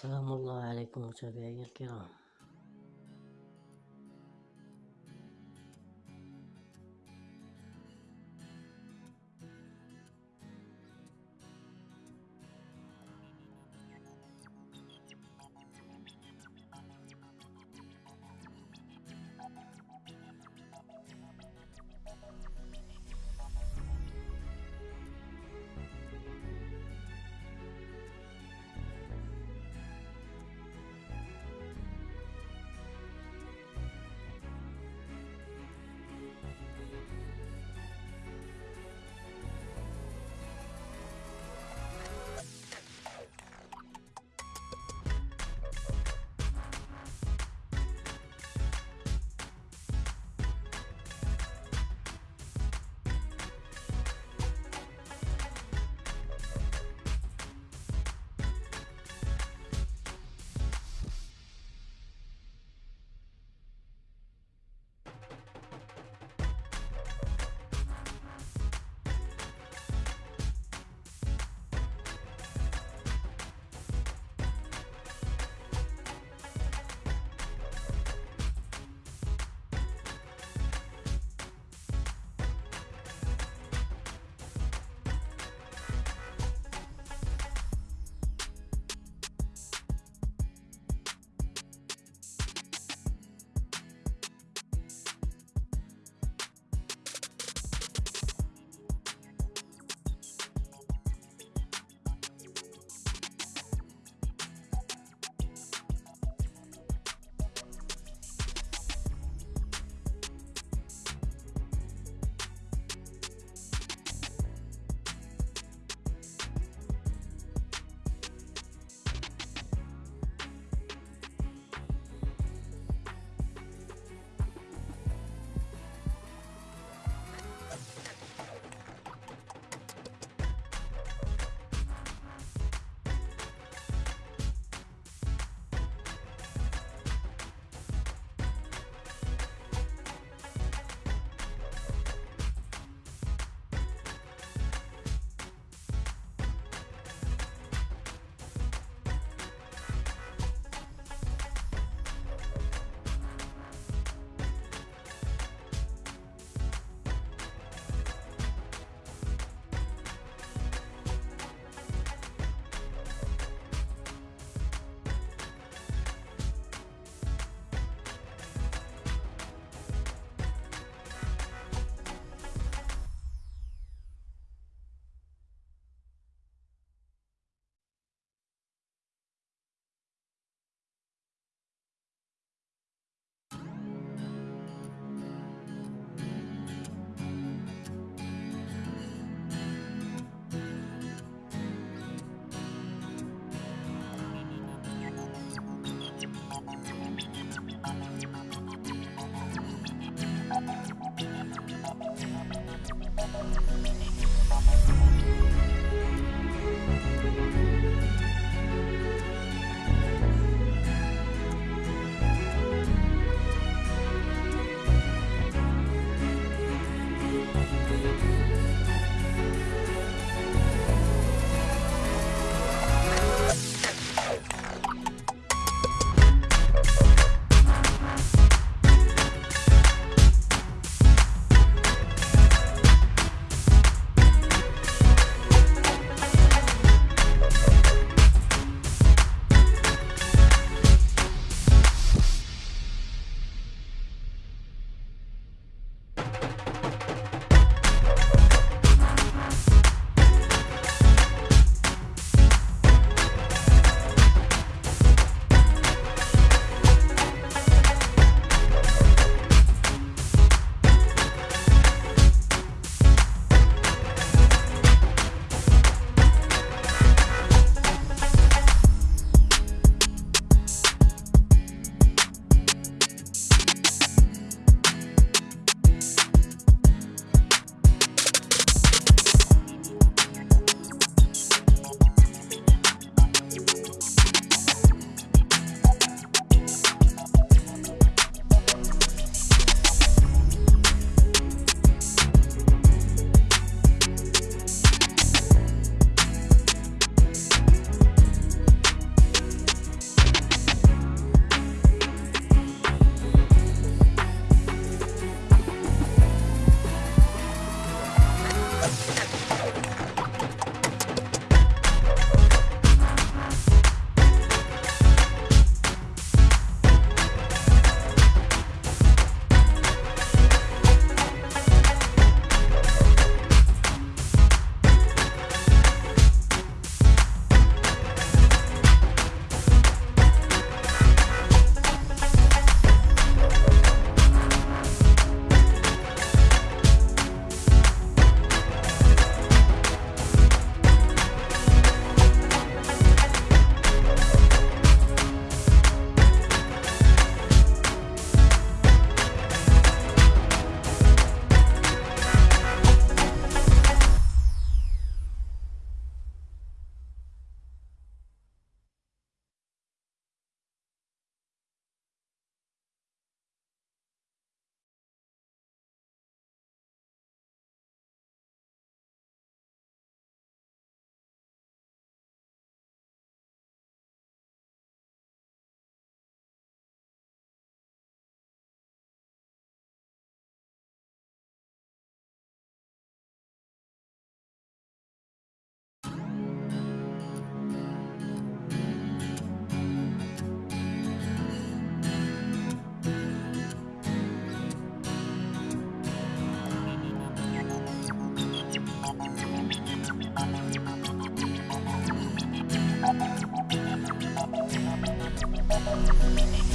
سلام الله عليكم متابعي الكرام. Música